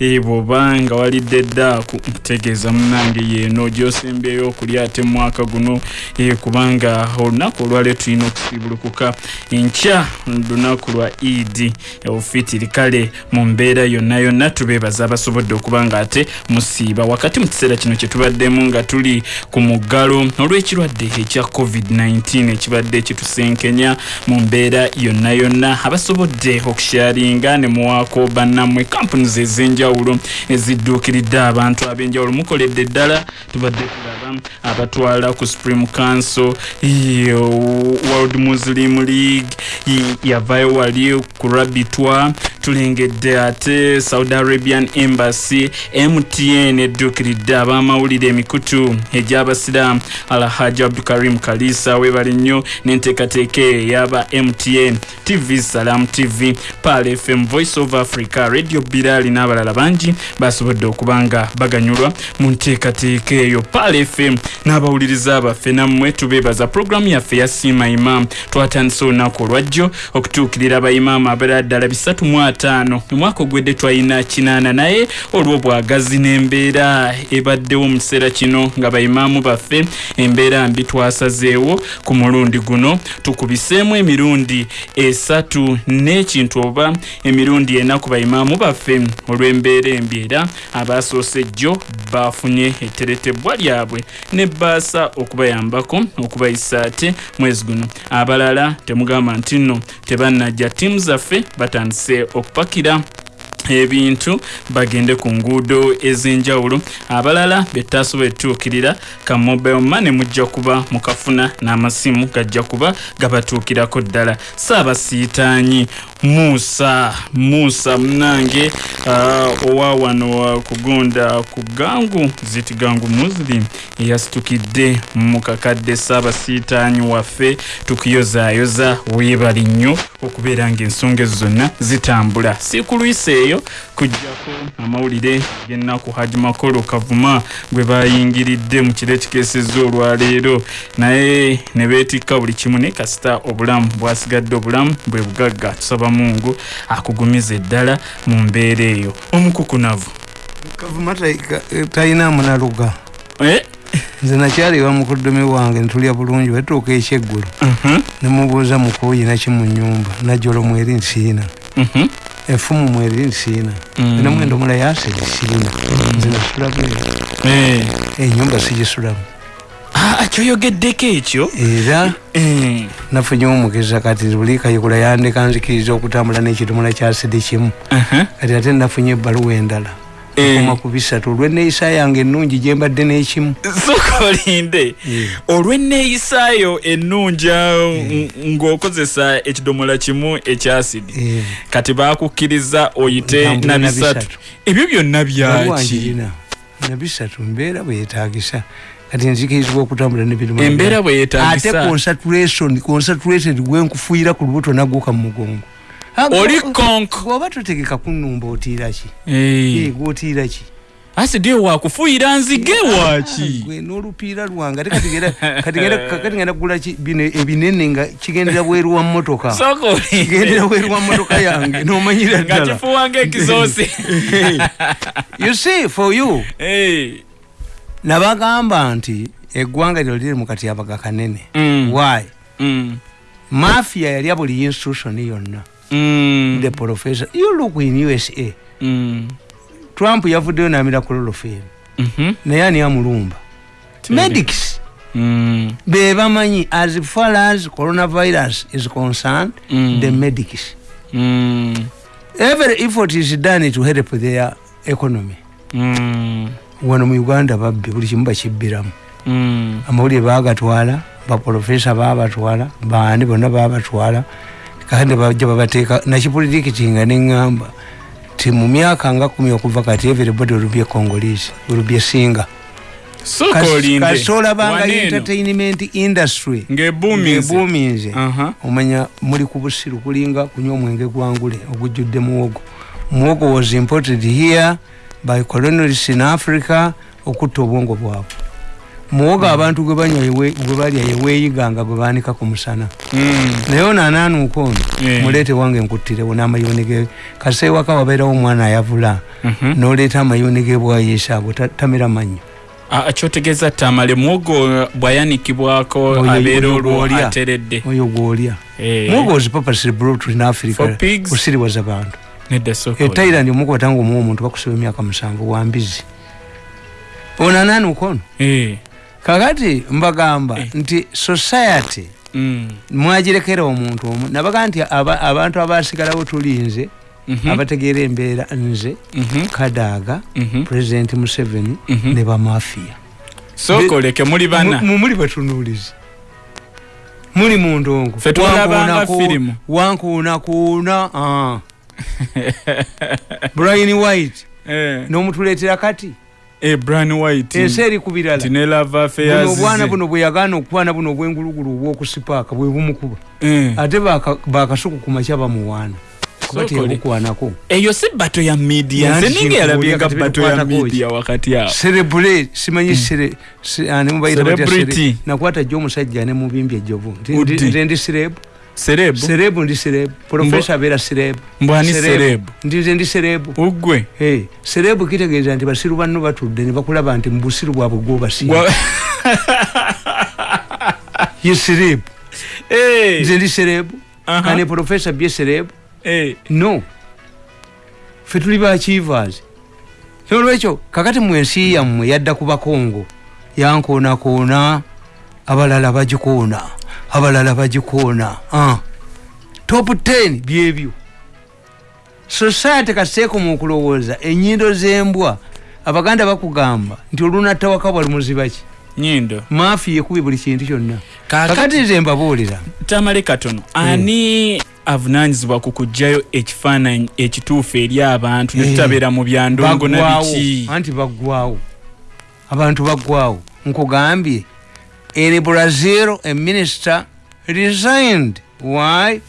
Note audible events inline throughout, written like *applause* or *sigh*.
bwoba nga walidde eddaaku ntegeeza munange yeeno gyosembyeyo okulya ate mwaka guno. Kubanga olunaku olwaleo tulina okusiibulukuka. Enkya lunaku lwa idi ofitiri kale mu mbeera yonna yonna tubeebaza abasobodde okuba nga ate musiiba. Wakati mu kiseera kino kye tubaddemu nga tuli ku muggalo olw'ekirwadde ekya covid-19 ekibadde kitusenkenya mu mbeera yonna yonna. Abasobodde okusharinga ne muwaako bannammwe kampunizi ez'enjawulo ezidduukiridde abantu ab'enjawulo. Mukoledde ddala tubadde tulaba abatwala ku supreme council world muslim league yavayo wali ku rabitwa tulengedde ate saudi arabian embassy mtn edduukiridde ab'amawulire emikutu egy'abasiraamu. Alhaji abdukarim kalisa webali nnyo n'enteekateeka eyaba mtn tv salam tv pal fm voice of africa radio birali n'abalala bangi basobodde okuba nga baganyulwa mu nteekateeka eyo pal fm n'abawuliriza baffe nammwe tubeebaza puroguramu yaffe ya siima imam. Twatandise olunaku olwajjo okutuukirira abaimaamu abalala ddala bisatu mu ataano. Omwaka ogwedde twalina kinaana naye olw'obwagazi n'embeera. Ebaddewo mu kiseera kino nga baimaamu baffe embeera mbi twasazeewo ku mulundi guno. Tukubiseemu emirundi esatu n'ekintu oba emirundi ena ku baimaamu baffe olw'embeera embi era abasoose jjo bafunye etteretebwa lyabwe ne baasa okubayambako okubayisa ate mwezi guno abalala temugamba nti nno tebannajja ttiimu zaffe batandise okupakira ebintu bagende ku nguudo ez'enjawulo. Abalala betasobola etuukirira ka mobile money mujja kuba mukafuna n'amasimu gajja kuba gabatuukirako ddala. Saabasiitaanyi musa musa munange uh, owa wano kugonda ku gangu ziti gangu muslim eyasitukidde mu kakadde saabasiitaanyi waffe tukuyozaayoza weebali nnyo okubeera ng'ensonga ezo zonna zitambula. Si ku lwisi eyo kujjako amawulire gennaku haji makolo kavuma gwe bayingiridde mu kiro ekikeeseza olwaleero. Naye ne beetikka buli kimu ne kasita obulamu bwasigadde obulamu bwe bugagga tusaba mungu akugumiza eddala mu mbeera eyo omukukunavu kavuma talina munaluga eh? nze nakyaliwa mukudumi wange ntulya bulungi batuuka ekyeggulo uh -huh. nemubuuza mukuuyi naki mu nyumba najolo mweri nsiina -huh. enfumu mweri nsiina Mm. ena mwendo mula yaseri siina nze nasula bwe eh. enyumba sigisulamu ah, kyoyogeddeko ekyo? Era? Eh. nafunye omugeza kati buli kayigula yandeka nzikiriza okutambula n'ekidomola kya sidi kimu. Uh -huh. kati ate nnafunye ebbaluwa endala. Eh. koma ku bisatu. Olw'enneeyisa yange ennungi gye mbadde n'ekimu. Soka olinde Yeah. olw'enneeyisaayo ennungi ng- ng'okozesa ekidomola kimu ekyasidi Eh. kati bakukkiriza oyite na bisatu. Ebyo byonna byaki? na bisatu mbeera bweyetagisa kati nzikirizibwa okutambula nebidomola embeera ate bweyetagisa concentration concentrated gwenkufuuyira ku lubuto naguuka mu mugongo. Ah, oli konk. bw'oba totegeka kunumba otiira ki? Eh, Eh, gwotiira ki? Asidi eyo wakufuuyira nzige waki gwe n'olupiira lwange. Ate kati ngenda- kati ngenda- *laughs* kati ngenda kugula ki- bino ebinene nga kigendera bweru wa mmotoka. Soka olinde kigendera bweru wa mmotoka yange nomanyira nga ddala. kifuuwanga ekizoosi *laughs* you see for you. Eh, nabagamba nti eggwanga lyo liri mu katyabaga kanene mm, why? Mm, mafia yalya buli institution yonna. Mm, the professor you look in usa trump yavuddeyo namira kulolofeemu mhm, naye ani amulumba? Medics. Mm, be bamanyi as far as coronavirus is concerned Mm. the medics. Mm, every effort is done to help their economy. Mm, wano mu uganda babbe buli kimu bakibbiramu. Mm. amawulire bagatwala baprofesa babatwala bandi bonna babatwala kandi bajja babateeka nakipolitikitinga neŋŋamba ti mu myaka nga kumi okuva kati everybody a congolese will be a singer. Soka olinde. kasolabanga entertainment industry. Ng'ebuuminze Aha. omanya muli ku busiru kulinga kunywa omwenge gwangule ogujjudde muwogo. Muwogo was imported here by colonialists in africa okutta obwongo bwabwe. Muwoga abantu gwe banywa yewe- gwe balya yeweeyiganga gwe baanika ku musana. Mm. naye ono anaanuuka ono Eh. muleete wange nkuttirewo n'amayuni ge kase ewaka wabeerawo omwana ayavula Mhm. n'oleeta amayuni ge bwayeesa ago ta- tamera mannyo. Kyotegeeza tamale muwogo bwayanikibwako abeera oyo olwo gw'olya. ateredde? Oyo gwolya Eh, muwoga was purposely brought in africa. Kusiriwaza bantu nedda soko ethailand omukwata nga omuwa omuntu bakusiba emyaka musanvu wambizi ono anaanuuka ono Eh, kakati mbagamba Eh. nti society mm, mwagirekera omuntu omu. Nabaga nti aba- abantu abasigalawo tulinze mhm, abategeera embeera nze mhm, kadaaga mhm, president museveni ne bamafiya soko leke muli bana. Mu- muli batunuulizi. Muli mundongo wankuunakuuna ah. *laughs* brian white. Eh, n'omutuleetera kati? Eh, Brian White. Ensi eri ku birala. Nti ne lava buno affairs obwana buno bwe yagaana okukwana buno obwengulugulu obwokusipaaka bwe bumukuba Eh, ate baka- bakasuku ku makya bamuwaana. Kuba teyabukwanako eyo si bato ya media. Nze ninga yalabyenga kati bato ya media wakati awo. Cerebrate simanyi sere se- ani mubayita batya Celebrity. sere- nakwata jjo omusajja ne mubimbi ejjovu. Nti- ndi sirebu serebu serebu ndi sirebu profesa abeera sirebu mbwani serebu ndi nze ndi sirebu ugwe? Hey, serebu kitegeeza nti basiru banno batudde ne bakulaba nti mubusiru bwabwe gwobasiiba *laughs* ye sirebu Eh, nze ndi sirebu aha, kane profesa bye sirebu eh, no. Fe tuli bakiivas nolwekyo kakati mwensi yammwe yadda ku bakongo yankoonakoona abalala bagikoona abalala bagikoona ah. top 10 byebyo. Society kaseeko mu okulowooza enyindo z'embwa. Abaganda bakugamba nti olunattawaka bwa lumuzibaki nyindo maafi yekubi buli kintu kyonna. Kakati nze mbabuulira. Tamale katono ani avunanyizibwa ku kuggyayo ekifaananyi ekituufu eri abantu ne Eh, mu byandongo na baggwawo biki? Anti baggwawo abantu baggwawo nkugambye in brazil a minister resigned. Why?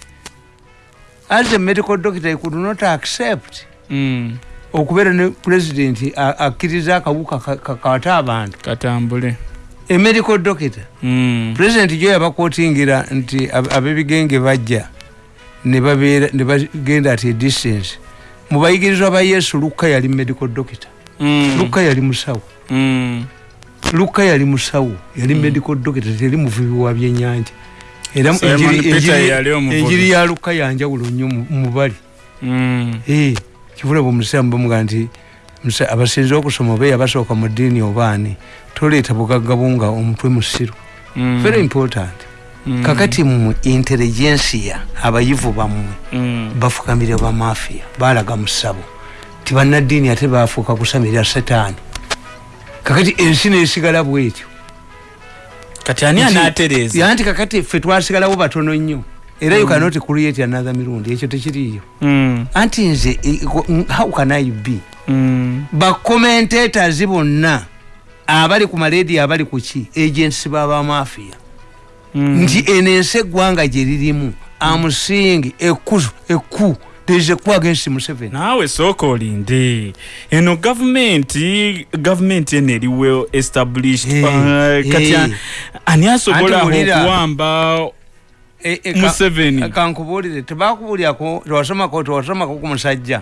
As a medical doctor he could not accept Mm, okubeera ne president a- akkiriza akawuka ka- ka- kata abantu. Katambule. A medical doctor. Mm, president jo yabakootingira nti ab- ab'ebigenge bajja ne babeera ne bagenda at a distance. Mu bayigirizwa ba yesu lukka yali medical doctor. Mm, lukka yali musawo. Mm, lukka yali musawo yali medical doctor teri muvubi wa byenyanja era mu- enjiri- yali ya lukka yanjawulo nnyo mu- mu bali mm, Eh, kivula bwemusiramu bamuga nti musa- abasinze okusoma oba yabasooka mu ddiini obaani toleeta bugagga bunga omutwe musiru mm, very important. Mm, kakati mu intelligensia abayivu bammwe mm, bafukamire bamafiya balaga musabo ti bannaddiini ate bafuuka kusamirira setaani kakati ensi nesigala bwetyo. Kati ani anaatereeza yanti kakati ffe twasigalawo batono nnyo. Era you cannot create another mirundi ekyo tekiriyo Mm, anti nze i- ko- how can i be? Mm, bakomentators bonna abali ku maledio abali ku ki? Agensi babamafiya mm. nti eno ensi eggwanga gye lirimu. Amusingi ekku ekku there is a coup against museveni naawe sooka olinde eno gavumenti gavumenti eno eri well established. Eh, Uh, kati eh. a- ani asobola Anti mulira. okuwamba E- e- ka- museveni kankubuulire tebakubuulyako tewasomako tewasomako ku musajja.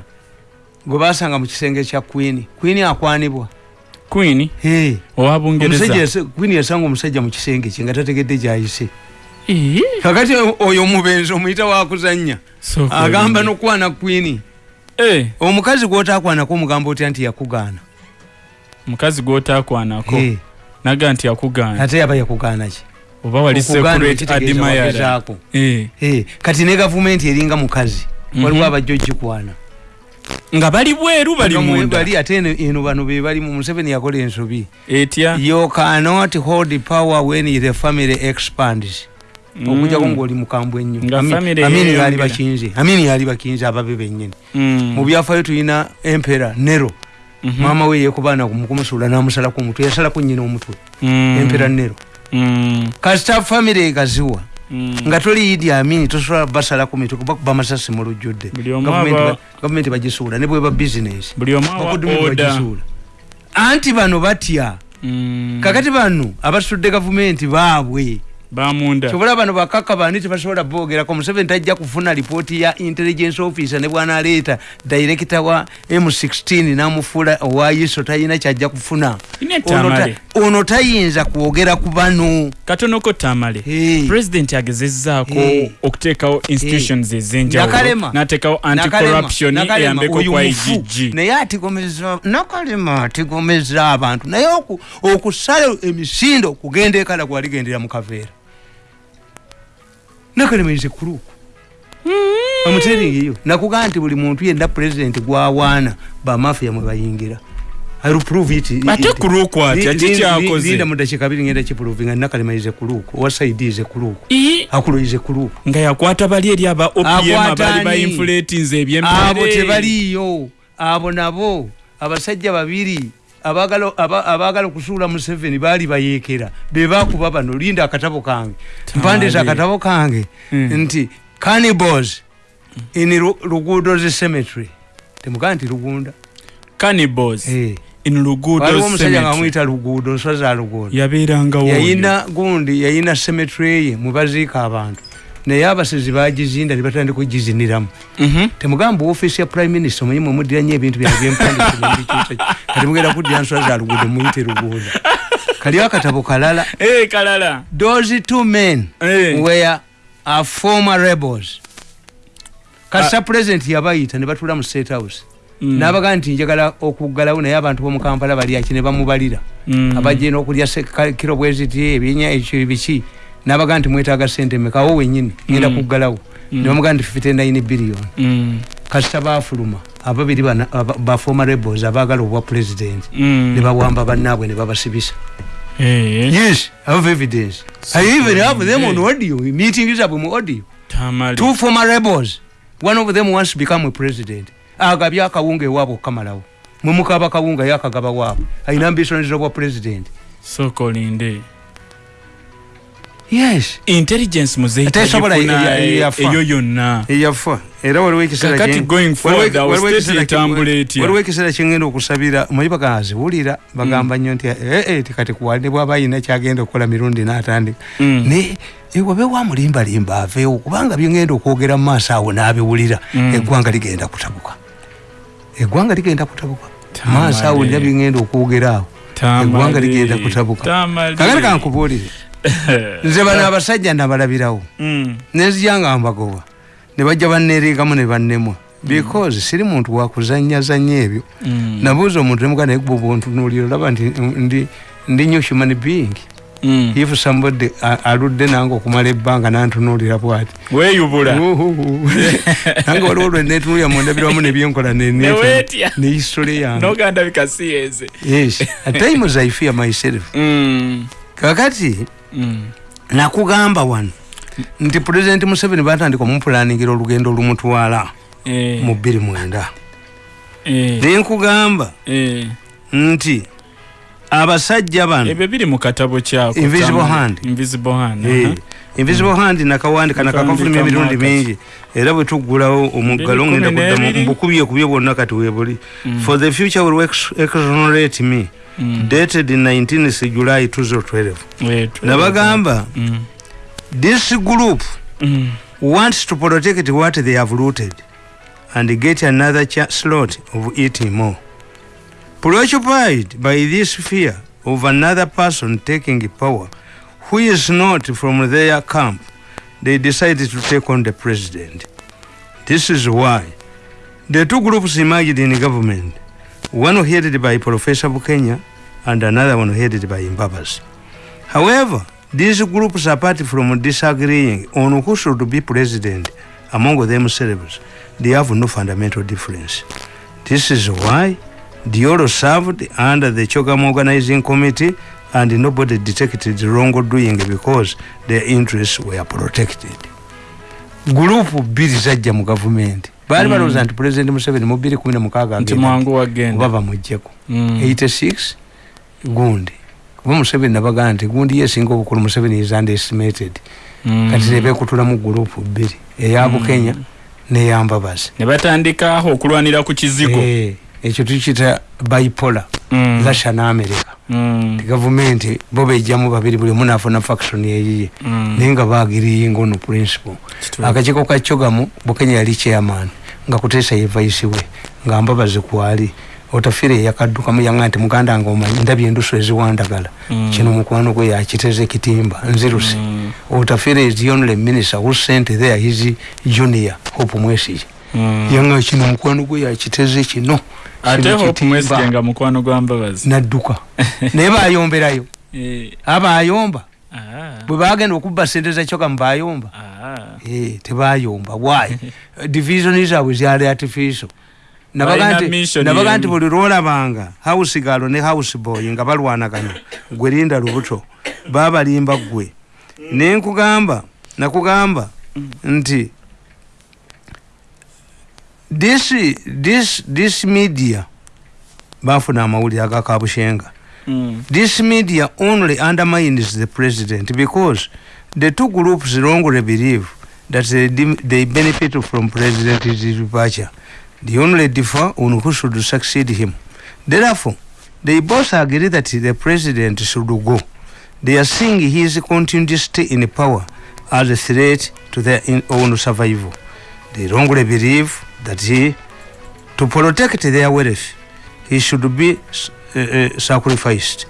Gwe basanga mu kisenge kya queen. Queen akwanibwa. Queen? Hey, bungereza. Yase- queen yasanga omusajja mu kisenge kye nga tategedde gyayise. Eh, kakati oyo omubenzi omuyita wakuzannya sooka agamba nokwana Eh, omukazi gwotakwanako omugamba otya nti yakugaana? Mukazi gwotakwanako? Naga nti akugaana ate yaba yakugaana ki? Oba wali Hey, kati ne gavumenti eringa mukazi? Mhm. waliwo abajja ogikwana. Nga bali bweru bali Nga mwe munda. bali ate eno- bano be balimu museveni yakola ensobi. Etya? You cannot hold power when the family expands Mm. okujjako ngaoli mukambwe ennyo. Family amini yali bakinze. Amini yali bakinze ababe bennyini. Mm, mu byafaayo tulina empera nero. Mhm, maama we yekubaana mukumusuula n'amusalako omutwe yasalako nnyina omutwe. Mm, empera nero. Mm, kasita family egaziwa mm. nga toli idi amini tosobola basalako mitwe kuba kuba masasi mu lujjudde. Gavumenti bagisuula ne bweba bizinesi bagisuula. Anti bano batya? Mm. kakati bano abasitudde gavumenti baabwe bamunda. Kyobola bano bakaka bani tebasobola bogerako museveni tajja kufuna lipooti ya intelligence officer ne bwanaleeta director wa m16 namufuula owayiso talina kyajja kufuna. Ono tayinza kwogera ku bano. Katonoko tamale. President agezezzaako Hey. okuteekawo institutions ez'enjawulo n'ateekawo anti-corruption eyambeko kwa igg naye atigomeza nakalema atigomeza abantu. Naye oku- okusala emisinde okugenda ekala gwaligendera mu kaveera nakalema ize kuluku amuteringiyo nakugaa nti buli muntu yenna pulezidenti gwawaana bamafiya mwe bayingira. Ate kuluku atya kikyakoze linda mudakiika abiri ngenda kipuruvinga nakalema ize kuluku owasaidi ize kuluku Ii, akulo ize kuluku nga yakwata bali eri aba opm Akwata abali ani? bainfulatinze abo ebyembeere tebaliyo abo nabo. Abasajja babiri abagala aba- abagala okusuula museveni baali bayeekera. Bebakuba bano linda akatabo kange. Mpandiza akatabo kange. Mm. nti cannibals in Lu- luguudo ze cemetery. Temugaa nti lugunda. Cannibals Eh. in luguudo waliwo omusajja nga amwyita luguudo nswa za luguudo. Yabeerangawo yayina gundi yayina cemetery ye mwe baziika abantu naye abasizi bagizinda ne batandika okugiziniramu Mhm. temugamba ofiisi ya prime minister omanyi mwemuddira nnyo ebintu byawe byempandikimubikyusa kati mugenda kuddira nswa za luguudo muyite luguudo. Kaliwo akatabo kalala? Eh, kalala. Those two men Eh. were uh, former rebels. Kasita president yabayita ne batula mu state house. Mm. nabaga nti njagala okuggalawo naye abantu bomukampala bali aki ne bamubalira. Mm. abajena okulya kiro bweziti ebyenya ekyo biki nabaga nti mwetaaga sente mekawo wenyini ngenda Mm. kuggalawo. Mm. nebamuga nti 59 billion. Mm. kasita bafuluma ababiri bana- aba- bafoma rebels abaagala obwa president. Mm. ne bawamba bannaabwe ne babasibisa. Eh, yes i have evidence. So i even have them on yeah. audio. Meeting zabwe mu audio. Tamale two former rebels. One of them wants to become a president. Agabye akawunga ewaabwe okukamalawo mwemukaba kawunga yakagaba waabwe. Ayina ambitions obwa president. Sokolinde yes. Intelligence muzeyi Tesobola tagifuna, ya- ya- eh, yafa. eyo yonna. Eyafa. Era waliwo ekiseera kyengenda okusabira omanyi bagaziwulira bagamba nnyo nti "Eh, eh, ti kati kuwande bwaba ayina kyagenda okukola mirundi n'atandika. Mm. ne ewabe wamulimbalimba aveewo kubanga byengenda okwogera mu maaso awo n'abiwulira Mm. eggwanga ligenda kutabuka. Eggwanga ligenda kutabuka. Maaso awo nina byengenda okwogera awo. Eggwanga ligenda kutabuka. Kakati kankubuulire *laughs* nze bano abasajja nabalabirawo Mm. nenzija nga mbagoba ne bajja banneereekamu ne bannemwa because siri muntu wakuzanyazanya ebyo Mm. nabuuza omuntu nemugaa naye gwe bwontunuulira olaba nti ndi ndi nyo human being Mm. if somebody aludde nange okumala ebbanga nantunuulira bwati weeyubula Uhuhu. *laughs* nange waliwo lwe netunulira mundabiramu nebyenkola ne- ne- Neweetya. ne history yange noganda bikasiyeze yes at times i fear myself *laughs* Mm. kakati Mm. Nakugamba wano nti president museveni batandika omupulaningira olugendo olumutwala Eh, mu bbiri mwenda eh, nenkugamba eh. nti abasajja bano ebyo biri mu katabo kyako Invisible. Hand. Invisible hand invisible hand nakawandika nakakafuluma Nakawandika emirundi mingi era bwe tuggulawo omuggalo ngenda kuddamu n'ebiri. mbukubyekubye bwonna kati webuli for the future will ex- exonerate me Mm. dated 19 july 2012 Eh, tu- nabagamba Mm. this group Mm. wants to protect what they have looted and get another slot of eating more. Preoccupied by this fear of another person taking power who is not from their camp, they decided to take on the president. This is why the two groups emerged in government, one headed by Professor Bukenya and another one headed by Mbabas. However, these groups, apart from disagreeing on who should be president among themselves, they have no fundamental difference. This is why Dioro served under the Chogam Organizing Committee and nobody detected wrongdoing because their interests were protected. gurupu bbiri zajja mu gavumenti baali Mm. balowooza nti pulezidenti museveni mu bbiri kumi na mukaaga nti agenda mwangu wagenda. oba bamugjeko Mm. 86 gundi. Kuba museveni nabagaa nti gundi yesinga obukulu museveni is underestimated. Mm. kati nebekutula mu gurupu bbiri eya bukenya neyambabazi ne batandika okulwanira ku kizigo ekyo tukita bipola Mm. russia ne america Mm. ti gavumenti bo bejjamu babiri buli omu nafuna faction yeyiye Mm. naye nga bagiriringa ono principle akakiiko ka kyogamu bukenya yali chairman nga kuteesa ye vaisi we nga mbabazi kwali otafiire yakaddukamu yanga nti muganda nga omanyi ndabye endusu eziwandagala Mm. kino mukwano gwe yakiteze ekitimba nzirusi Mm. otafiire is the only minister who sent there his junior hope mwesige Mm. yanga kino mukwano gwe yakiteze kino ate hope kitimba. mwesige nga mukwano gwa mbabazi. Nadduka. *laughs* Naye bayomberayo. Eh, abayomba ah, bwe bagenda okubba sente zakyoka mubayomba ah. Eh, tebayomba why? *laughs* Division zaabwe zyali artificial. Nabaga nti- buli lwolabanga house galo ne house boy nga balwanagana. Gwe linda lubuto. Babalimba gwe naye nkugamba nakugamba nti this, this, this media bafuna amawulire agakabushenga Mm. this media only undermines the president because the two groups wrongly believe that they, they benefit from president's departure. They only differ on who should succeed him. Therefore, they both agree that the president should go. They are seeing his continued stay in power as a threat to their own survival. They wrongly believe that he, to protect their wealth, he should be uh, uh, sacrificed.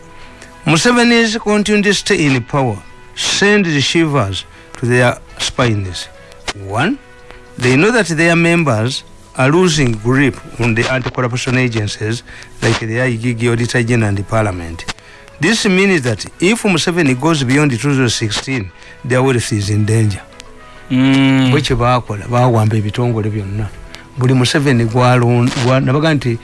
Museveni's continued stay in power sends shivers to their spines. One, they know that their members are losing grip on the anti-corruption agencies like the IGG Auditor General and the Parliament. This means that if Museveni goes beyond 2016, their wealth is in danger. Mm. bwekye bakola bawamba ebitongole byonna buli museveni gwalon- gwa- nabaga nti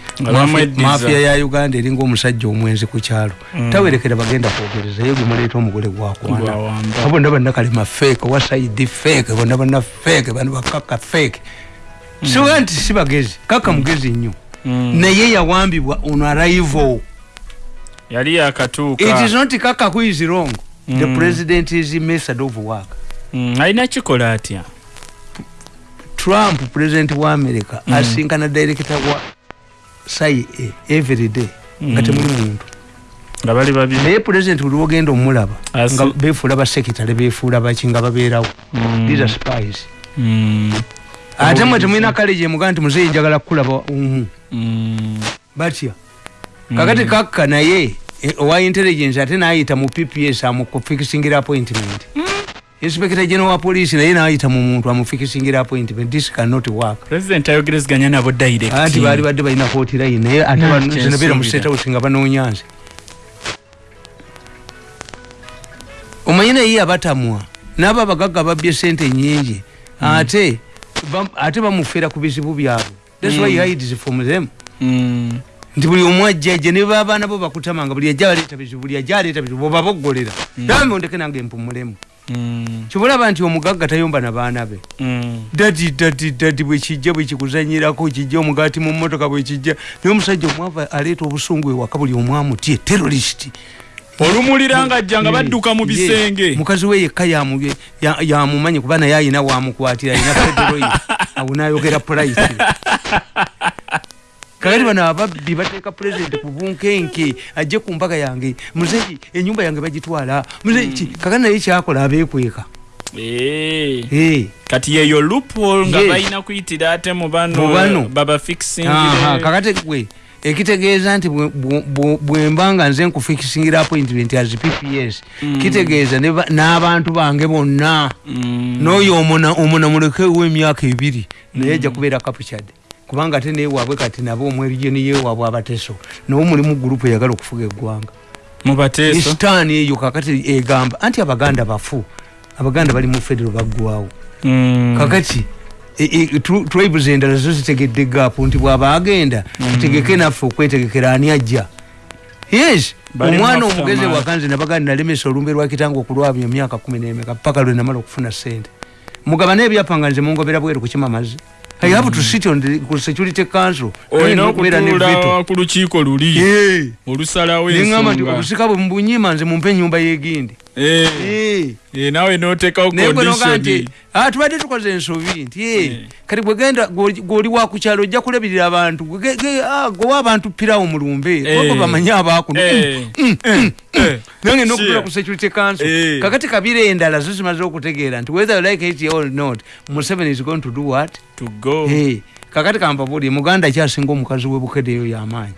mafia ya uganda eringa omusajja omwenzi ku kyalo. Mm. tawerekera bagenda kwogerezayo gemuleeta omugole gwakwana Gwawamba. bonna banna kalema feeke owasaidi feeke bonna banna feeke bano bakaka feeke siwa nti si bagezi kaka mugezi nnyo. Mm. naye yawambibwa on arrival. Yali yakatuuka. It is not kaka who is wrong. The Mm. president is method of work Mm, alina kikola atya trump president wa america Mm. asinkana director wa cia everyday nga Mm. temuli muntu nga bali babiri naye president buli wogenda omulaba nga befuula basekitale befuula baki nga babeerawo Mm. these are spies Mm. ate mwe temulina kaleji emuga nti muzeyi njagala kukulaba uhu Mm. batya kakati kakka naye eh, owa intelligence ate nayita mu pps amufikisingira appointment inspector general wa police naye nayita mu muntu amufikisingira appointment this cannot work. President ayogereziganya nabo direct. Anti baali badde balina kooti line naye ate Mm, bano- zino beera mu state house nga banoonya nze. Omanyi naye yabatamwa n'abo abagagga babbye sente nyingi ate bam- ate bamufeera ku bizibu byabwe. Thats why he hides from them. Mm. nti buli omu ajjaje ne babaana bo bakutamanga buli ajja baleeta bizibu buli ajja aleeta bizibu bobaboggolera nambe ondeke nange mpumulemu Mm. kibulaba nti omugagga tayomba na baana be? Mm. dadi dadi dadi bwekijja bwekikuzanyirako kijja omugaati mu motoka bwekijja naye omusajja omwava aleeta obusungu ewaka buli omwamutye terorist olumulira nga ajja nga badduka mu bisenge. mukazi we yekka yamu- ya- yamumanyi kuba naye ayina wamukwatira ayina federoyi *laughs* awo nayogera polite *laughs* kakati bano ababbi bateeka pulezidenti ku bunkenke ajje ku mbaga yange muzeyi enyumba yange bagitwala muzeyi ki kakati naye kyakola abeekweka Eh. Eh. kati yeyo loophole nga balina kuyitira ate mu bano Mu bano. baba Aha, fixingire kakati gwe ekitegeeza nti bwe- bwe- bwe- bwemba nga nze nkufikisingira appointment as pps Mm. kitegeeza n'abantu bange bonna Mm. n'oyo omuna omuna mulekewo emyaka ebiri naye ajja kubeera captured kubanga ate newaabwe kati nabo omwerijeni yewaabwe abateso nawe mulimu gurupu eyagala okufuga eggwanga. Mu bateeso? Isitaani eyo kakati egamba anti abaganda bafu abaganda bali mu federo baggwawo Mm. kakati e- e- tribes endala zo zitegedde gaapu nti bw'aba agenda tutegeke naffe okwetegekera ani ajja? Yes omwana omugezi wakanze nabaga nalemesa olumbe lwa kitange okulwabya emyaka kumi nemeka paka lwe namala okufuna sente mugaba n'ebyapa nga nze mungobera bweru kukima mazzi i have to sit on the security council. Olina okubeera ne veto. okutuula ku lukiiko luli. Olusalawo neŋŋamba nti ensonga obusika bwe mbunyima nze mumpe ennyumba y'egindi. Eh. eh, nawe noteekawo noga nti condition. "Ah, tubadde tukoze ensobi nti eh, Eh. kati gwegenda gwoli wakukyalo ojja kulabirira abantu Gwe- ge- ah, gwewa abantu pirawo mulumbe Eh. wako bamanye abakuno Eh, eh, eh. nange nokutula Sure. ku security council kakati kabira endala zo zimaze okutegeera nti whether you like it or not museveni is going to do what To go. Kakati kampabuli muganda kyasinga omukazi webukedeyo yamaanyi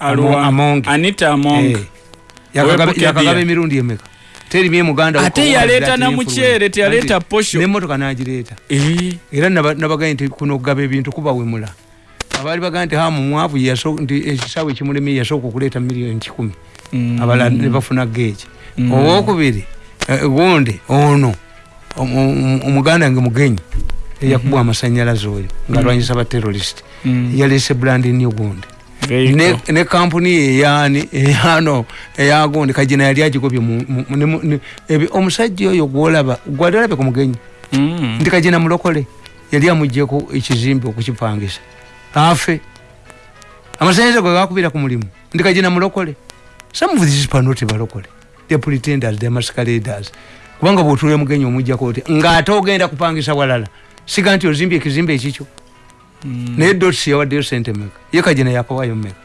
Alwa- Among. Anita Among. Eh, yakagaba Webukedde yakagaba ya. emirundi emeka terimye muganda ate yaleeta na muceere teyaleeta posho. nemotoka nagireeta Eh, era naba- nabagaye nti kuno okugaba ebintu kubawemula abaali bagaa nti hamu mwavu nti ekisawe kimulemye yasooka okuleeta miliyoni kikumi. Mm, abalala ne bafuna geeki Mm. owokubiri eh, gundi ono omu- omu- omuganda nge mugenyi eyakubwa amasanyalaze oyo ngaalwanyisa baterorist mm, yaleese brandi nyo gundi very ne, kampuni eyani eyano *laughs* eyagundi kajina yali agikobye omusajja oyo gwolaba gwali olabe ku mugenyi. Mm. ndi kajina mulokole yali amugyeko ekizimbe okukipangisa. Afe. Amasanyalaze gwe gakubira ku mulimu. Ndi kajina mulokole. Some of these people not balokole. The pretenders the masqueraders. Kubanga bwotulya mugenyi omujjako oti ngaate ogenda kupangisa walala siga nti ozimbye ekizimbe ekikyo. Naye dots yawaddeyo sente meka ye kajina yakawayo meka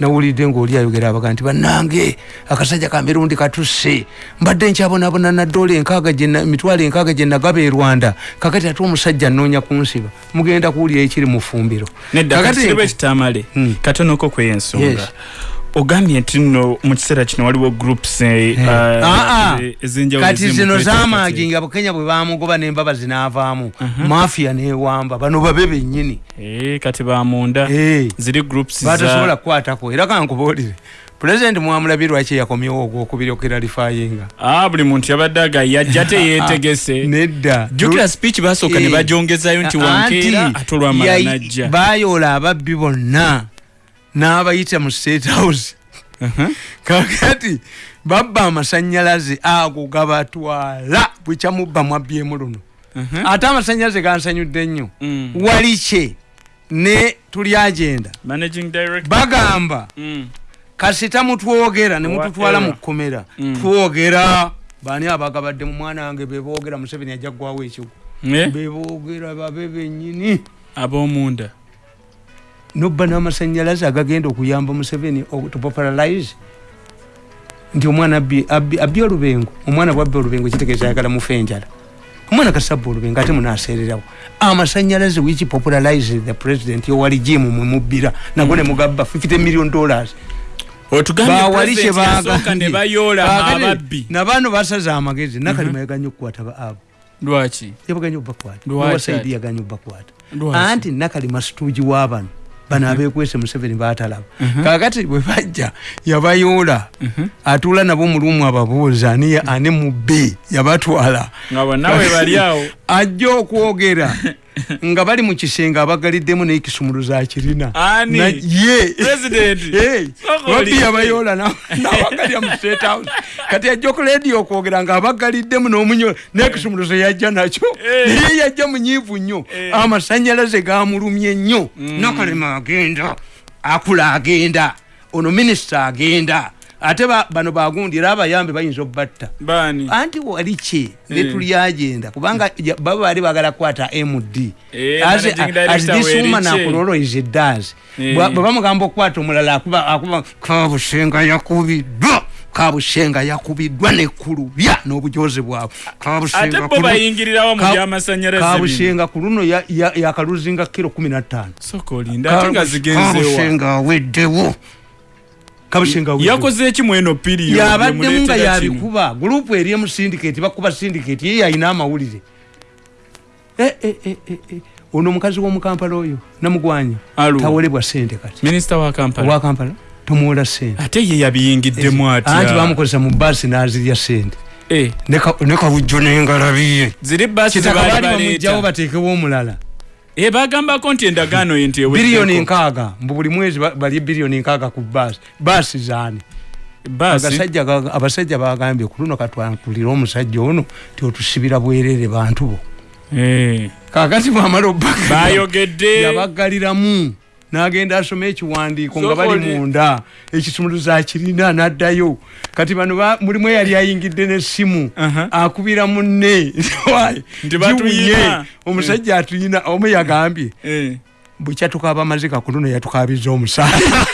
nawulidde ngaoli ayogera abaga nti bannange akasajja ka mirundi katusse. Mbadde nkyabonabona naddoola enkaaga emitwalo enkaaga gye nagaba e rwanda. Kakati ate omusajja nnoonya kunsiba mugenda kuwulira ekiri mu fumbiro. Nedda Kakati- kakisiribwa ekitamale Hmm. katonoko kweyensonga Yes. Ogambye nti nno mu kiseera kino waliwo groups eh, uh, Ah, ah. eh, ez'enjawulo kati zino akati. nga bukenya bwe bamugoba n'embaba zinaavaamu mafiya newamba bano babe bennyini Eh, kati bamunda Eh. ziri groups batasobola kukwatako era kankubuulire pulezidenti mwamulabye lwaki eyakomyewo ogwokubiri okiralifayinga ah, buli muntu yabadde aga yajja teyeetegese *laughs* nedda jukira speech basooka ne Eh. bajongezayo nti wankeera ate olwamala najja bayoola ababbi bonna n'abayita mu state house. Uh-huh. kakati babba amasanyalaze ago gabatwala bwekyamubba mwabbyemu luno. Uh-huh. ate amasanyalaze gansanyudde nnyo. Mm. walikye ne tuli agenda. Bagamba Mm. kasita mutwogera ne mututwala Wa- mu kkomera. Mm. twogera. Baani abagabadde mu mwana wange beboogera museveni ajja ggwawo ekigo Eh, beboogera babe bennyini. Ab'omunda nobba n'amasanyalaze agagenda okuyamba museveni tupopularize nti omwana abbi olubengo omwana bwabbi olubengo kitegeeza ayagala mufe enjala omwana kasabba olubengo ate munaseererawo amasanyalaze wiki popularize the president owali jimu mwemubbira nago ne mugabba 50 million dollars. Bawali kye president yasooka ne bayoola Kaakati ababbi. Nabano basaze amagezi nakalima yaganya okukwata ba- abo. Lwaki? Yabaganya obakwata ati? yaganya obakwata anti nakalima situugi wabano bano abekwese museveni batalaba kakati bwe bajja yabayoola atuula nabo mulumu ababuuza ani ani mubbi yabatwala. Nga bonna we bali awo ajja okwogera *laughs* nga bali mu kisenge abagaliddemu n'ekisumuluzo akirina ye. President? *laughs* Ye. Soko babbi oli- yabayoola na- *laughs* n'abagalya mu state house? Kati ajja ku lediyo okwogera nga abagaliddemu n'omunyo n'ekisumuluzo yajja nakyo. Naye yajja munyiivu nnyo. Amasanyalaze gamulumye nnyo. Nakalema agenda akula agenda ono minisita agenda ate ba- bano bagundi era abayambe bayinza baani? Anti wali ki? Eh. netuli agenda kubanga baba bali bagala kukwata md Eh, As- this woman akuloloize does. Eh. bwe bamugamba okukwata omulala akuba kabusenga yakubiddwa kabusenga yakubiddwa nekulubya n'obujozi bwabwe. Kabusenga ku luno ya- ya- yakaluzinga kiro kumi nattaano soka olinda ate nga zigenzewa kabusenga aweddewo kabusenga aweddewo yakoze eki mweno piriyo yabaddemu nga yabikuba. Gurupu eri emu sindiketi bakuba sindiketi ye yalina amawulire. Eh, eh, eh, eh, eh. ono omukazi w'omukampala oyo namugwanya tawolebwa sente kati. Minisita wa kampala. Owa kampala? Tomuwola sente ate ye yabiyingiddemu anti atya? bamukozesa mu baasi n'azirya sente Eh, ne ka- ne kawujjo n'engalabiye ziri baasi kitaka zebaali baali bamugjawo baleeta. bateekewo omulala Eh, bagambako nti endagaano ye nti biliyoni nkaaga. Mbu buli mwezi ba- balye biliyoni nkaaga ku baasi baasi zaani. Abasajja bagambye ku luno katwankulira omusajja ono tiotusibira bwerere bantu bo. Eh, kakati bwamala obbaga bayogedde. *laughs* Yabagaliramu n'agenda asoma ekiwandiiko nga bali munda. Ekisumuluzo akirina n'addayo. Kati bano ba- mulimu eyali ayingidde n'essimu akubira munne. *laughs* Giwunye. omusajja atuyina omu yagambye. Eh. bukya tukaba mazika kuno yatukabiza omusaala *laughs*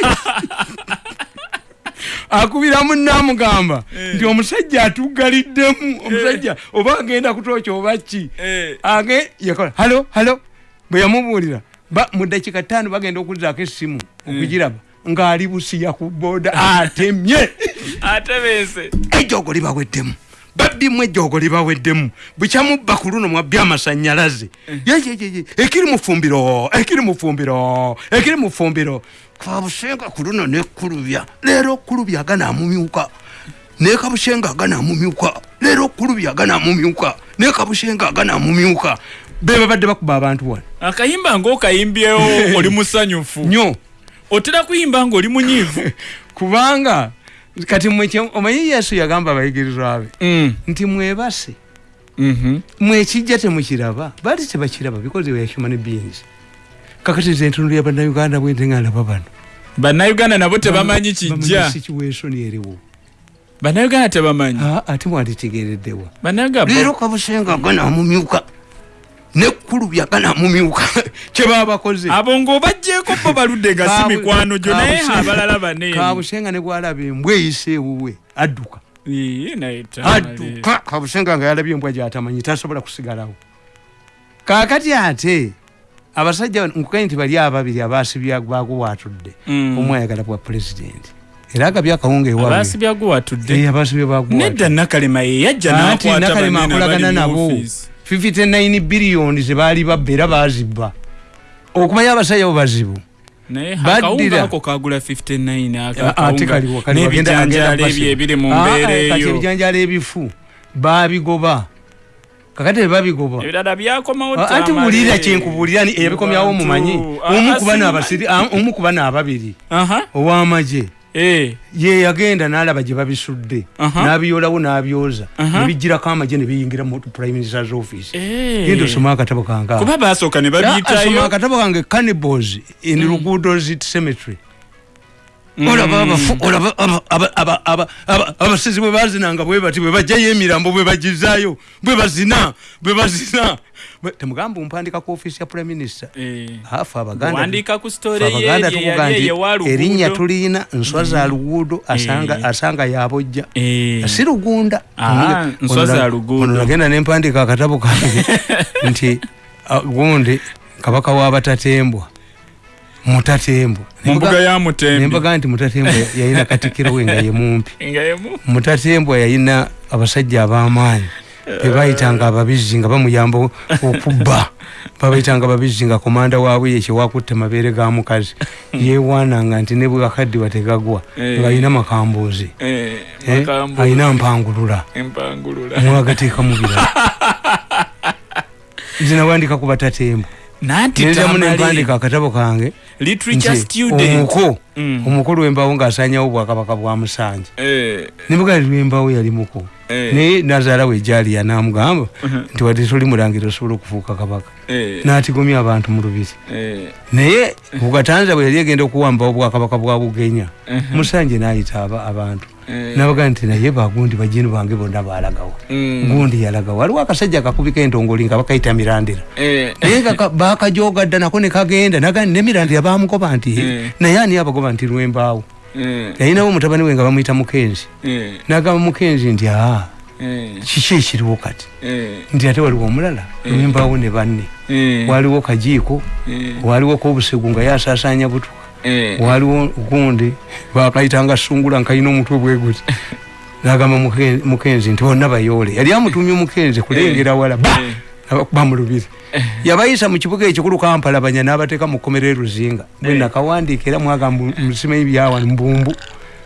akubira munne amugamba. Nti omusajja atugaliddemu omusajja oba agenda kutooca oba ki? Eh. halo halo. Bwe yamubuulira mu dakiika ttaano bagenda okuzaako essimu okugiraba ng'ali busiya ku booda atemye. *laughs* Atebeese. Ejoogo libaweddemu babbimu ejoogo libaweddemu bukyamubba ku luno mwabbi amasanyalaze yeyeyeye ekiri mu fumbiro ekiri mu fumbiro ekiri mu fumbiro. Kabusenga ku luno nekkulubya leero okkulubya aganamumyuka nekabusenga aganamumyuka leero okkulubya aganamumyuka nekabusenga aganamumyuka be babadde bakuba abantu wano. Akayimba ngaokayimbyewo *laughs* oli musanyufu. Nyo. Otera kuyimba ngaoli munyiivu. *laughs* Kubanga kati omanyi yesu yagamba abayigirizwa be? Mm. nti mwebase. Mhm. mwekijja temukiraba baali tebakiraba because we are human beings. Kakati nze entundu ya bannayuganda bwente nga ndaba bano. Bannayuganda nabo tebamanyi kijja. situation eriwo. Bannayuganda tebamanyi. Ah, ate mwanditegereddewa. Leero kabusenga ganamumyuka nekkulubya ganamumyuka *laughs* kyebaba bakoze. Abo ng'obajjeeko bo baludde nga si mikwano gyo naye abalala bane kabusenga ne bwalaba embwa eyise ewuwe adduka. Adduka. Kabusenga nga yalabye embwa gyatamanyi tasobola kusigalawo. Kakati ate abasajja bano, nkuganye nti bali ababiri abasibya baguwatudde Mm. omu ayagala bwa pulezidenti era agabye akawunga ewaabwe. Abaasibya guwatudde abasibye baguwatudde nedda nakalema ye yajja Anti n'akwata Nakalema akolagana nabo. 59 biliyoni zebaali babba era bazibba okumanya abasajja bo bazibu. Naye Baddira. akawunga ako kagula 59 ako Ah, Ah, eyo. ebijanjaalo ebifu babigoba kakati tebabigoba Ah, anti buulira kyenkubuulira eyabikomyawo mumanyi. Ah, omu kuba nababiri Aha. ow'amagye. Ye yagenda n'alaba gye babisudde Aha. n'abiyolawo n'abyoza Aha. nebijjirako amagye ne biyingira mu prime minister's office Eh. genda osoma akatabo kange ako. kuba basooka ne Ya, asoma babiyitayo akatabo kange cannibals in luguudo zit cemetery Mm. olaba abasizi bwe bazinanga bwe bati bwe bajjayo emirambo bwe bagizaayo bwe bazina bwe bazina Temugamba ompandika ku office ya prime minister. Eh. afe abaganda wandiika ku Ffe story abaganda ye tukuga yali nti eyewa luguudo. erinnya tulina nswa za luguudo asanga Eh. asanga yabojja Eh. si lugunda. Ah, Ono- nagenda nempandika akatabo kange *laughs* nti ah, gundi kabaka w'abatatembwa mutatembwa ya nembaga nti mutatembwa yayina katikiro we nga ye mumpi. *laughs* Nga yemu mutatembwa yayina abasajja ab'amaanyi bebayitanga ababizi nga bamuyamba okubba. *laughs* Babayitanga ababizi nga komanda waabwe yekyewakutte mabeere ga mukazi. Yewaananga nti ne bwakaddiwa tegagwa Eh. ng'ayina makambuuzi Eh, Eh, ayina mpangulula. Mwagateeka mu birala *laughs* nze nawandika ku batatembwa tamale nempandika akatabo kange. Omuko Mm. omukulu wembawo ng'asanyawo obwakabaka bwa musanje. Eh, nimuga lwembawo yali muko. Eh, naye nazaala we jaliya namugamba nti wadde toli mulangira osobola okufuuka kabaka. Eh, n'atigomya abantu mu lubiri. Naye bugatanza bwe yali egenda okuwambawo obwakabaka bwa bugenya Mhm. musanje n'ayita aba- abantu nabaga nti naye bagundi bajini bange bonna balagawo mm, gundi yalagawo waliwo akasajja akakubika entongoli nga bakayita mirandira. Eh, naye nga ka- bakajogadda nako ne kagenda naga ne mirandira bamugoba nti Mm. naye ani abagoba nti lwembaawo eh, yalinawo mutabani we nga bamuyita mukenzi. Eh, nagamba mukenzi nti aa eh, kiki ekiriwo kati? Eh, nti ate waliwo omulala lwembaawo ne banne. Eh, waliwo kajiiko eh, waliwo kobusegu nga yasaasanya butuka eh, waliwo gundi bakayitanga sungula nkayina omutwe bweguti *laughs* nagamba Muke- mukenzi nti bonna bayoole. Yali amutumye omukenzi kulengera wala ba! eh, abakuba mu lubiri yabayisa mu kibuga ekikulu kampalabanya n'abateeka mu kkomero eruzinga bwe Eh. nakawandiika era mwagamba musimanyi byawa mbumbu.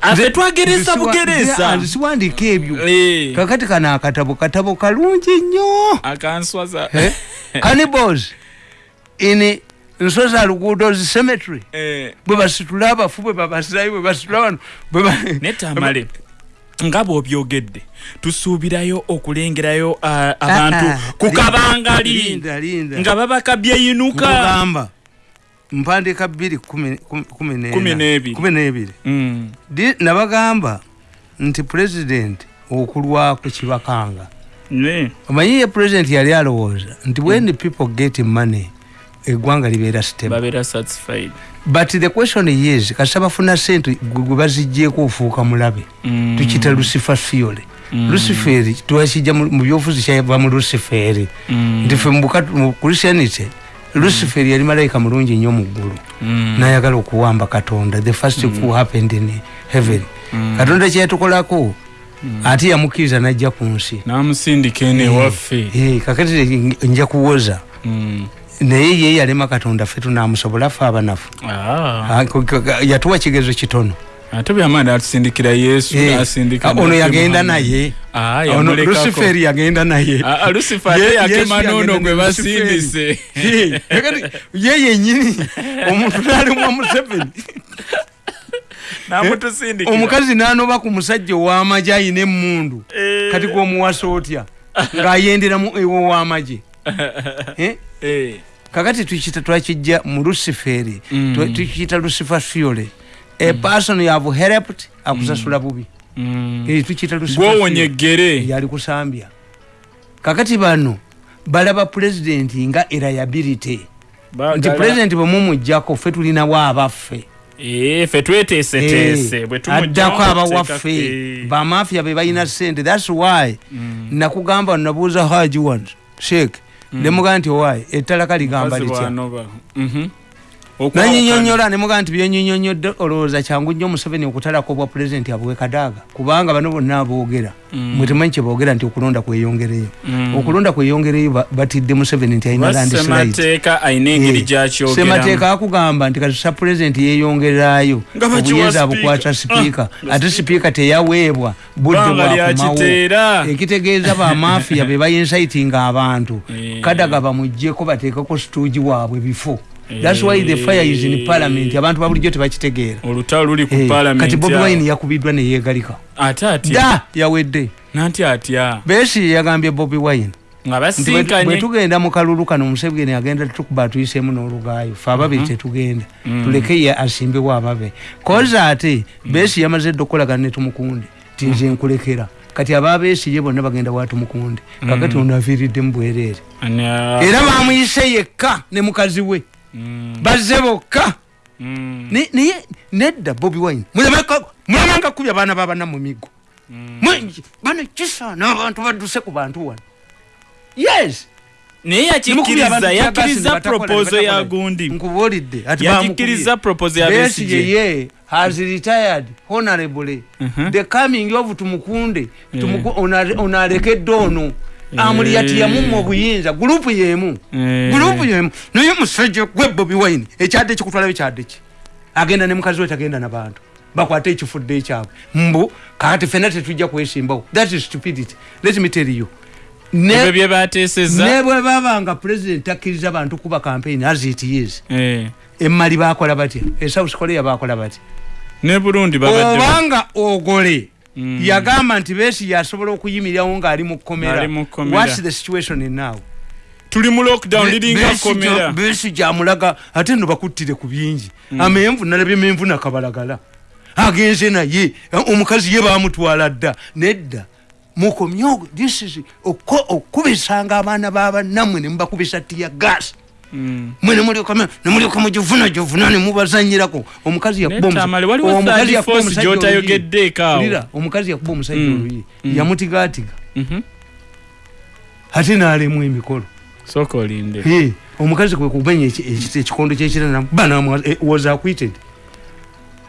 Afe twageresa bugeresa. nze siwandiika ebyo. Eh, kakati kano akatabo katabo kalungi nnyo. Akanswaza. Eh? *laughs* cannibals in nswa za luguudo zi cemetery. Eh, bwe basitula abafu bwe babasizayo bwe basitula wano netamale nga bw'obyogedde tusuubirayo okulengerayo abantu ku kabangali nga babakabye yinuka nkugamba mpandiika bbiri kumi- n'ebiri. Mm. Nabagamba nti pulezidenti okulwako kibakanga. Ne. omanyi ye pulezidenti yali alowooza? Nti when people get money eggwanga libeera stable but the question is kasita bafuna sente gwe baziggyeko ofuuka mulabe. Mm. tukita lucifer fiole Mm. luciferi twakijja mu byobufuzi kyava mu luciferi Mm. nti fe mu christianity luciferi yali malayika mulungi nnyo mu ggulu. Nayagala okuwamba katonda. The first who happened in heaven. Katonda kyeyatukolako ate yamukkiriza najja ku nsi. N'amusindika eno ewaffe kakati nja kuwoza. Naye ye yalema katonda ffe tunamusobola ffe abanafu. Ah. Ah, yatuwa kigezo kitono. Ate byamaani atusindikira yesu Eh, asindika ah, ono yagenda naye. Ah, ono luciferi yagenda naye. Ah, ah, lucifer Ye- ate Yesu yakema yagenda n'ono gwe basindise *laughs* Eh, ye yenyini omuntu nalimwa museveni. Namutusindikira. Omukazi nanoba ku musajja ow'amagye ayina emmundu. Eh. kati gwomuwasa otya? Ng'ayendera mu ewo w'amagye *laughs* Eh? Eh. Kakati tukita twakijja mu luciferi. Mm. tukiyita lucifer fiole a person you have helped akusasula bubi. Mm. Eh, tukiyita fiole. eggere yali kusambya kakati bano balaba pulezidenti nga erayability nti pulezidenti bwe mumujjako ffe tulinawo abaffe Eh, ffe tweteeseteese tumugyamu addako abawaffe Eh. bamafiya be balina sente thats why nakugamba nabuuza haji wan sheek nemugaa nti owaye ettalaka ligamba litya. Nanyinyonyola nemugaa nti byenyinyonyodde olowooza kyangu nnyo museveni okutalako obwa pulezidenti abwe kadaaga kubanga bano bonna aboogera. Mm. mwe temanyi kyeboogera nti okulonda kweyongereyo. Mm. okulonda kweyongereyo ba- batidde museveni nti alina landslide basemateeka alina engeri gyakyogeramu. Semateeka akugamba nti kati sa pulezidenti bakiwa obuyinza abukwata sipiika Ah, ate sipiika teyaweebwa budde bwakumawo ekitegeeza bamafiya *laughs* be bayinsaitinga abantu. Eh. kadaga bamuggyeko bateekeko situugi waabwe bifo. Eh. Thats why the fire is in parliament. Abantu babulijjo tebakitegeera olutalo luli ku Eh, palamenti kati bobi wine yakubiddwa neyeegalika ate atya? Da yawedde. Nanti atya? Besi yagambye bobi wine. Bwe- tugenda mu kalulu kano museveni agenda tukuba atuyiseemu n'olugaayo. Fe ababe tetugenda. Tuleke ye asimbewo ababe. Koza ate besi yamaze dde okukolagana ne tumukunde. Ti nze nkulekera. Kati ababesi ye bonna bagenda wa tumukunde. Kakati ono aviiriddemu bwereere era bamuyise yekka ne mukazi we. Mm, bazze bokka mm, naye nedda bobi wine. Mulamanga kubya abaana babana mu miggo mm. Bano kisaana abantu badduse ku bantu wano. Yes. Naye yakikkiriza yakkiriza propozo ya gundi. Nkubuulidde yakikkiriza propozo ya ye has retired honorably Mhm. the coming of tumukunde Yeah. Tumuku- ona- onalekedde ono amuli yati yamumma obuyinza gurupu yemu Eh. gurupu yemu. Naye musajja gwe bobi wine ekyadde kikutwalayo kyadde ki? Agenda ne mukazi we tagenda nabantu bakwate ekifudde ekyabwe. Mbu kakati fena tetujja kwesimbawo. That is stupidity. Let me tell you. Ebyo ne bye bateeseza ne bwe baba nga president akkiriza bantu kuba campaign as it is. Eh, emmali bakola batya? Esouth korea bakola batya? Ne burundi obanga ogole. Yagamba nti besi yasobola okuyimirirawo ng'ali mu kkomera. Kkomera. whats the situation now? Tuli mu lockdown liringa Besigye- komera besi gyamulaga ate no bakuttire ku bingi. Amenvu nalabye menvu nakabalagala agenze naye omukazi ye bamutwala dda nedda. Mukomyogo this is okubisanga abaana babanammwe ne mubakubisa tiya gas. Mm. Mwe nemulyoka mugivuna givuna nemubazanyirako omukazi yakuba omusa- Netamale, waliwo omukazi third yakuba force omusajja gy'otayogeddeeko awo. oluyi. Wulira, omukazi yakuba omusajja Mm. oluyi Mm. yamutigatiga Mhm. ate nalemu emikolo sooka olinde Hey, omukazi kwe kumenya eki- ekikondo kyekirana bana was acquitted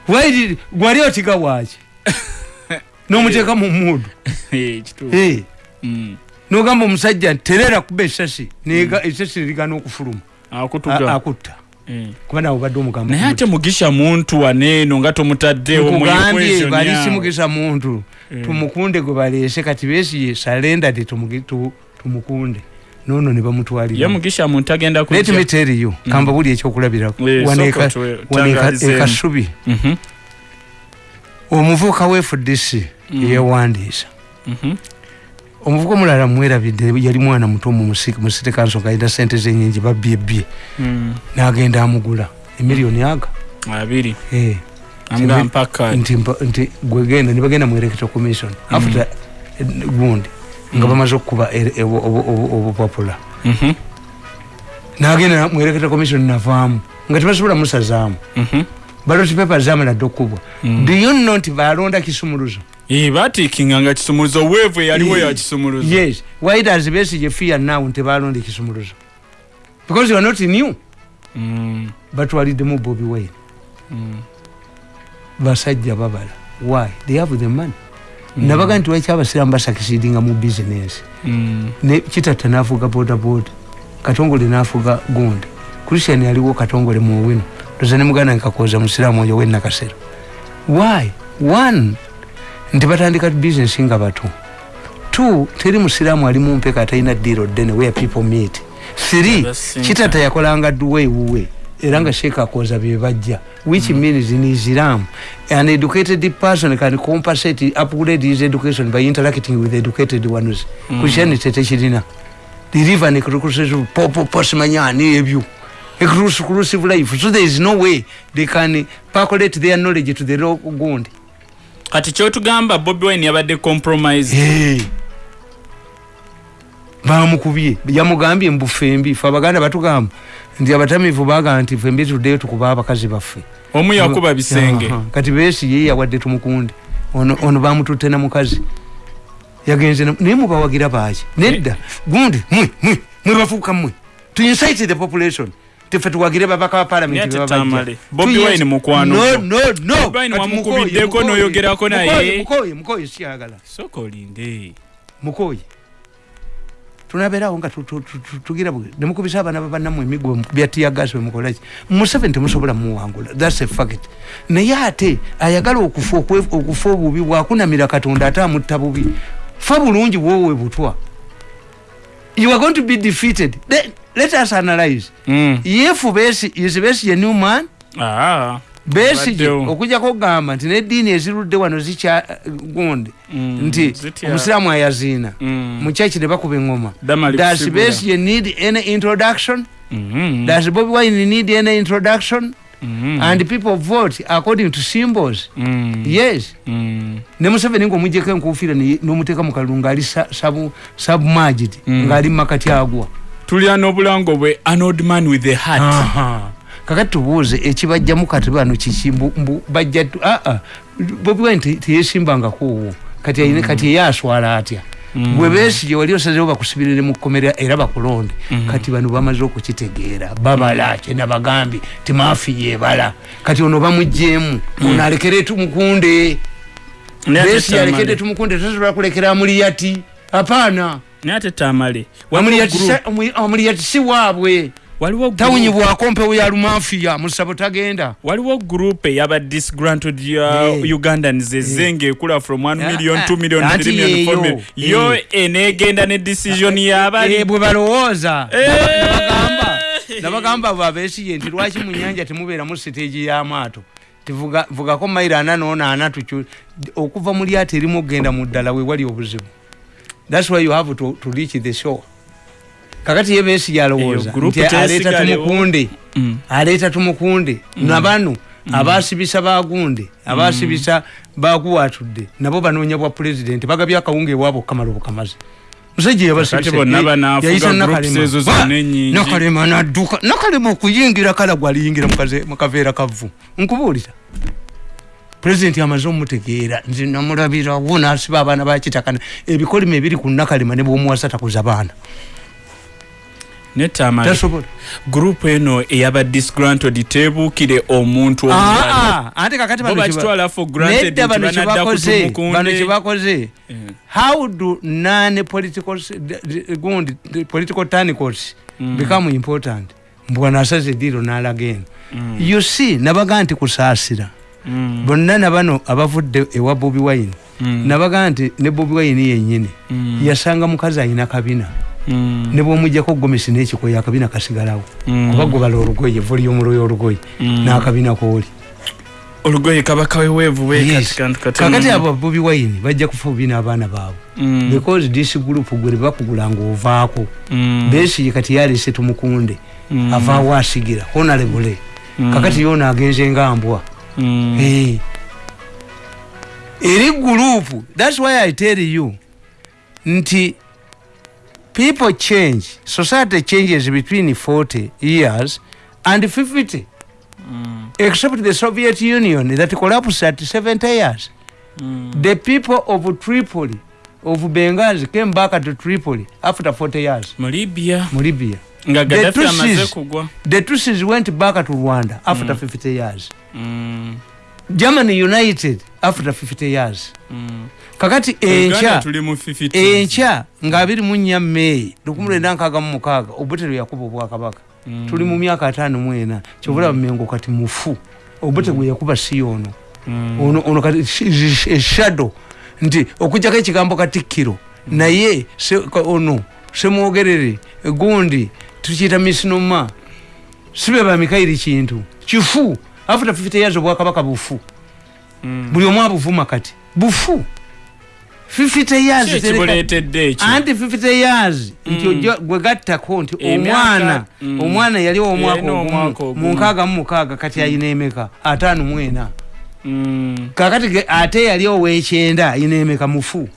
why did gwali otiga waki *laughs* nomuteeka mu mudu Eh, kituufu. Hey, Mm. nogamba omusajja terera kuba esasi nega esasi nerigana okufuluma akutta Eh. kuba nawe obadde omugamba naye ate mugisha muntu waneeno nga tomutaddewo mu nkugambye equation bali yawo. simugisa muntu Eh. tumukunde gwe baleese kati besiye salendade tumukunde nono ne bamutwalira mugisha muntu agenda let me kujja tell you kamba buli ekyokulabirako Eh, Wano sooka eka- tuwe- wano eka- tangalizeemu. ekasubi Mhm, omuvubuka we fdc Mm. yewandiisa mhm. Omuvubuka omulala mwerabidde yali mwana muto mu musite kanso nga alina sente zenyingi babyebbye Mm. n'agenda amugula. Emiliyoni aga? Abiri. Eh. Nti- gwegenda nibagenda mu electoral commission. After eh, gundi nga bamaze okukuba obupapula. Mhm, nagenda mu electoral commission navaamu. Nga tebasobola musazaamu mhm. baloti pepa zamala dde okukubwa Mm. do you know nti balonda kisumuluzo Batiikinga nga kisumuluzo weevu eyaliwo ya kisumuluzo. yes. Why does besige fear now nti balonda ekisumuluzo? Because you are not new. Mm, batwaliddemu bobi wine. Mm, basajja babala. Why? They have the money. Nabaga nti lwaki abasiramu basakisidinga mu bizinesi mm. ne kitatta nafuga bodaboda. Katongole nafuga gundi christian yaliwo katongole muwino toza ne muganda nkakoza musiramu oyo wenakasero why? One nti batandika bizinesi nga bato two teri musiramu ali mumpeka atalina diro ddene where people meet. Three kitatta yakolanga duwe wuwe era nga sheeka akoza bye bajja which means in islam an educated person can compensate upgrade his education by interacting with educated ones. Mm. christianity tekirina deliver an exclusive popo posimanyani ebyo. Exclusive life. So there is no way they can percolate their knowledge to the law gundi kati kyotugamba bobi wine yabadde compromise bamukubye yamugambye mbu fembi fe abaganda batugamba nti abatamivu bagaa nti fembi tuddeyo tukuba abakazi baffe. Omu yakuba bisenge. Kati besi ye yawadde tumukundi ono, bamututte na mukazi. Yagenze na- naye mubawagira baki nedda. Gundi mwe mwe mwe bafuuka mmwe to incite the population tefe tuwagire babaka ba parliament Naye ate bebabajja. Tamale. Bobi Tu- Wine mukwano no gwo. no no. Bobi Wine Kati wamukubiddeko Mukoye, Mukoye, n'oyogerako naye. Mukoye, siyagala soka olinde. Mukoye tunabeerawo nga tu- tu- tu- tu- tugira nemukubisa abaana babanamu emigwa byatiyagasi wemukolaki museveni temusobola muwangula. Thats a fact. Naye ate ayagala okufa obubi bwakunamira katonda ate amutta bubi. Fa bulungi bwowe butwa. You are going to be defeated. Let, let us analyze Mm. if besi is besi a new man Ah. besige Baddewo. okujjako okugamba nti neddiini ezirudde wano zikya gundi Mm, nti omusiraamu ayaziina Mm. mukyaki ne bakuba Damali does kusigula. besige need any introduction Mhm. does bobi wine need any introduction Mhm. and people vote according to symbols Mm. yes Mm. ne museveni ngaomugjeko enkufiira ne- n'omuteeka mu kalulu ng'ali sa- sabu- submerged Mm. ng'ali mu makati agwa tulya n'obulango bwe an old man with a hat Aha. kakati tubuuze ekibajjamu kati bano kiki? Bajja aa bobi wine te- teyesimbangakoowo kati ayine kati ye aswala atya? Mm. bwe besigye wali osazewo bakusibirire mu kkomera era bakulonde. Mhm. kati bano bamaze okukitegeera babala kyenabagambye timafi yebala kati ono bamugjeemu ono alekere tumukunde Naye ate besi alekedde Tamale. tumukunde tasobola kulekera amuliyati? Apaana naye ate tamale waliwo Amuliyati group- sa- amu- amuliyati si waabwe. Tawunyibwako mpewo ya lumafiya musabo tagenda. Waliwo group eyaba disgruntled ya Yeah. ugandans ezenga ekula from 1 Ah, million ah, 2 million ati 3 million 4 yeeyo. million. Yo Eh. enegenda ne decision Eh, yabali bwe balowooza. Eh. nabagamba babesiye nti lwaki mu nyanja temubeeramu siteegi y'amaato? Tivuga vugako mayiro ana noona ana okuva mu lyato erimu okgenda mu ddala we wali obuzibu thats why you have to, to reach the shore. Kakati ye besi yalowooza nti aleeta tumukunde Mm. aleeta tumukunde nabano abasibisa bagunde abasibisa baguwatudde nabo banoonya bwa pulezidenti bagabye akawunga ewaabwe okukamala obukamazi musajja Kakati bonna banaafuga groups ezo zonna ennyingi. nakalema nadduka nakalema okuyingira kala gwaliyingira mukaveera kavu nkubuulira pulezidenti amaze omutegeera nze namulabirawo nasiba abaana bakitakana ebikolima ebiri ku nakalema ne bwomuwasa takuza baana. Ne tamale tasobola. Group eno eyaba disgruntled tebuukire omuntu omulala. Ah, ah, ante kakati nedda bano kyebakoze bano kyebakoze Eh. how do non political gundi political tacticals Mm. become important? Mbwana asaze eddiiro n'alaga eno. Mm. you see nabaga nti kusaasira Mm. bonna nabano abavudde ewa bobi wine Mm. nabaga nti ne bobi wine yennyini Mm. yasanga mukazi alina kabina Mm. ne bwomugjako gomesi n'ekikoyo akabina kasigalawo Mm. kuba gobala olugoye voliyomulwoyo olugoye Mm. n'akabina kooli olugoye kaba kaweweevu Yes. kakati kakati abo bobi wine bajja kufa bubi n'abaana baabwe because this group gwe bakugulanga ovaako besigi kati yalese tumukunde avaawo asigira honorable Mm. kakati yona agenze nga mbwa Mm. Eh. Eri gurupu thats why i tell you nti people change society changes between 40 years and 50 Mm. except the soviet union that collapsed at 70 years. Mm. the people of tripoli of bengazi came back to tripoli after 40 years. Mu libya mu libya nga Tutsis- amaze kugwa. the tutsis went back to rwanda after 50 years. Mm. germany united after 50 years. Mm. kakati enkya 50s. enkya nga abiri mu nnya meeyi lukumi lwenda nkaaga mu mukaaga obutero yakuba obwakabaka Mm. tuli mu myaka ataano mu ena kyobulaba mengo kati mufu. Obute gwe yakuba si ono Mm. ono ono kati eshado nti okujjako ekigambo katikkiro naye se- ono semwogerere gundi tukiyita misinoma sibe bamikairi kintu. Kifu. After 50 years obwakabaka bufu. Mm. buli omu abuvuma kati. Bufu. 50 years anti 50 years. Nti Mm. ojja gwe gattako nti omwana Mm. omwana yali omwaka ogumu ogumu. mu mukaaga kati ayina emeka. Ataano mu ena. Mm. kakati ate yali ow'ekyenda ayina emeka mufu.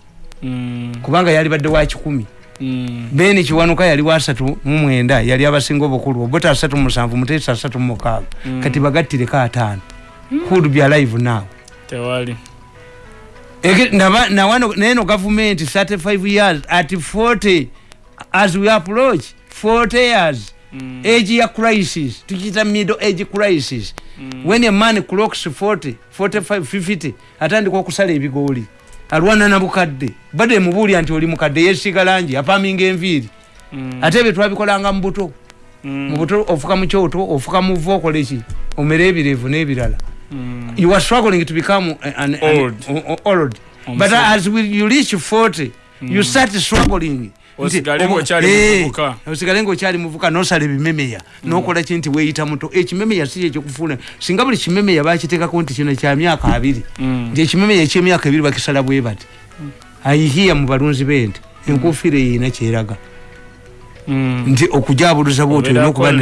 Kubanga yali badde wa kikumi Mm. beni kiwanuka yali wa asatu mu mwenda yali abasinga obukulu obuta asatu mu musanvu muteesa asatu mu mukaaga Mm. kati bagattireko ataano who'd be alive now tewali neno government 35 years at 40 as we approach 40 years Mm. age ya crisis tukiyita middle age crisis Mm. when a man clocks 40 45 50 atandika okusala ebigooli alwana nabukadde badde mubuulya nti oli mukadde yesiga langi apaminga enviiri Mm. ate ebyo twabikolanga mu buto Mm. mu buto ofuka mu kyoto ofuka mu va okoleki omere ebirevu n'ebirala Mm. you are struggling to become an, an, Old. An, old. but as we, you reach 40 you start struggling Osigale ng'okyali Eh, ngaokyali muvuka nosala ebimemeya. Nokola ki nti weeyita muto ekimemeya si kyekikufuuna singa buli kimemeya bakiteekako nti kino kya myaka abiri. Mm. nti ekimemeya ekyemyaka ebiri bakisala bwe bati. Ayihiya mu balunzi b'ente. Enkufiira eyina kyeraga. Mm. nti okujabuluza bwoti olina eh, okuba